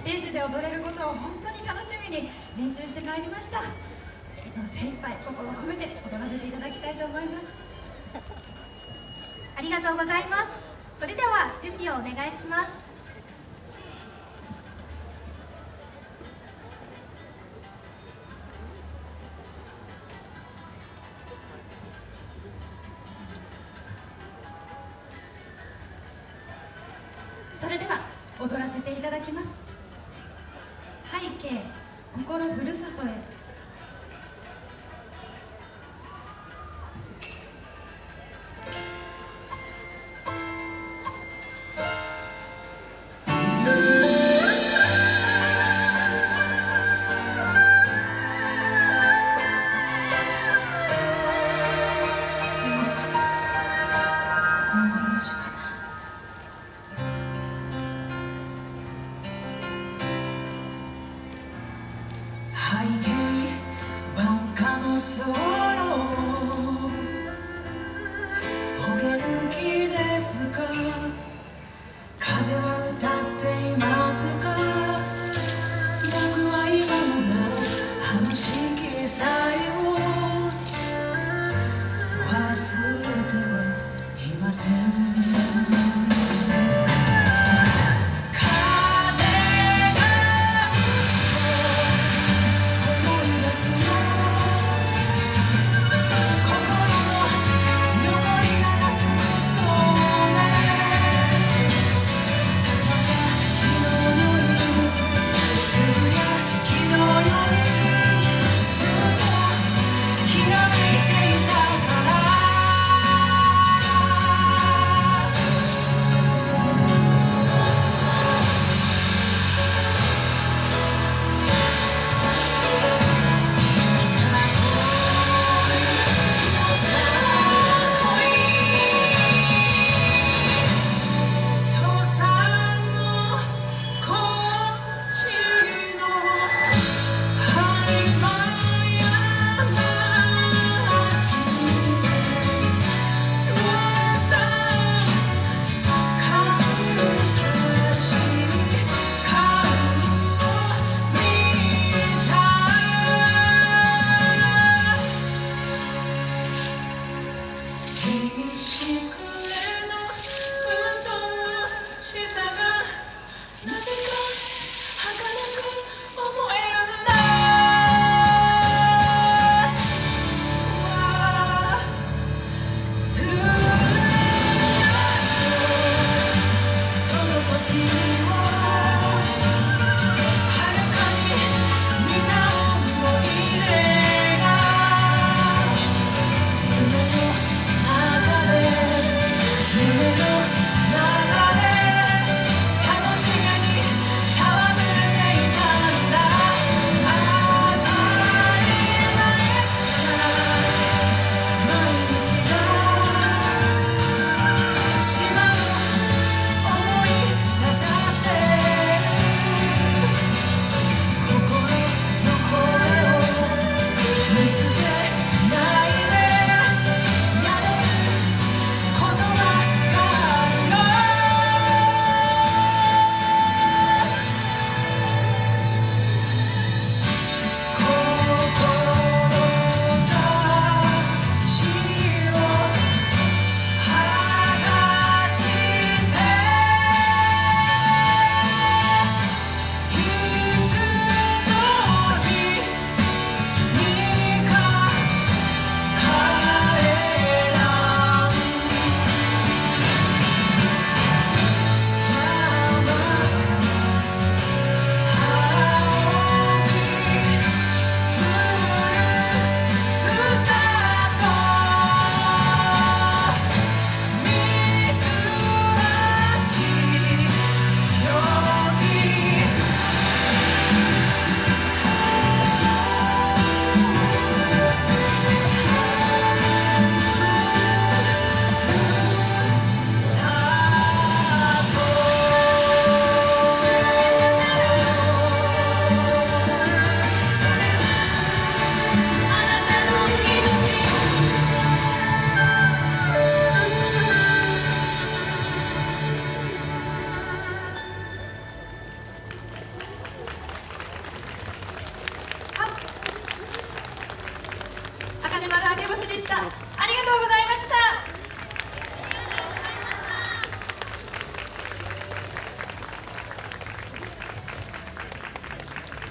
ステージで踊れることを本当に楽しみに練習してまいりました。精一杯心を込めて踊らせていただきたいと思います。ありがとうございます。それでは準備をお願いします。それでは踊らせていただきます。心ふるさとへ。お元気ですか？風は歌っていますか？僕は今もなおあの色彩を忘れてはいません。